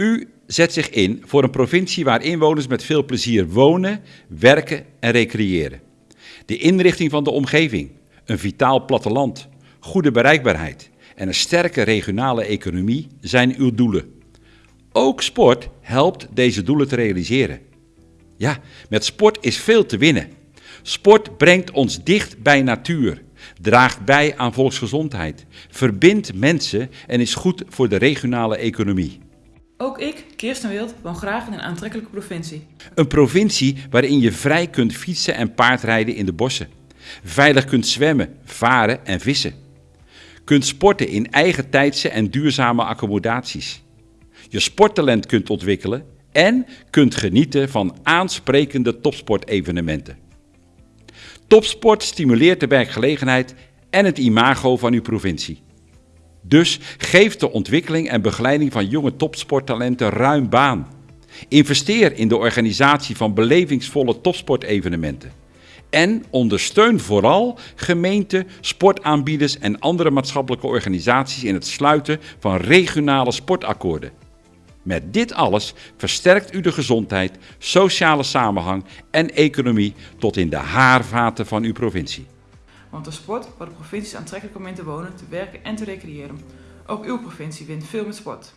U zet zich in voor een provincie waar inwoners met veel plezier wonen, werken en recreëren. De inrichting van de omgeving, een vitaal platteland, goede bereikbaarheid en een sterke regionale economie zijn uw doelen. Ook sport helpt deze doelen te realiseren. Ja, met sport is veel te winnen. Sport brengt ons dicht bij natuur, draagt bij aan volksgezondheid, verbindt mensen en is goed voor de regionale economie. Ook ik, Kirsten Wild, woon graag in een aantrekkelijke provincie. Een provincie waarin je vrij kunt fietsen en paardrijden in de bossen. Veilig kunt zwemmen, varen en vissen. Kunt sporten in eigen tijdse en duurzame accommodaties. Je sporttalent kunt ontwikkelen en kunt genieten van aansprekende topsportevenementen. Topsport stimuleert de werkgelegenheid en het imago van uw provincie. Dus geef de ontwikkeling en begeleiding van jonge topsporttalenten ruim baan. Investeer in de organisatie van belevingsvolle topsportevenementen. En ondersteun vooral gemeenten, sportaanbieders en andere maatschappelijke organisaties in het sluiten van regionale sportakkoorden. Met dit alles versterkt u de gezondheid, sociale samenhang en economie tot in de haarvaten van uw provincie. Want de sport waar de provincies aantrekkelijk om in te wonen, te werken en te recreëren. Ook uw provincie wint veel met sport.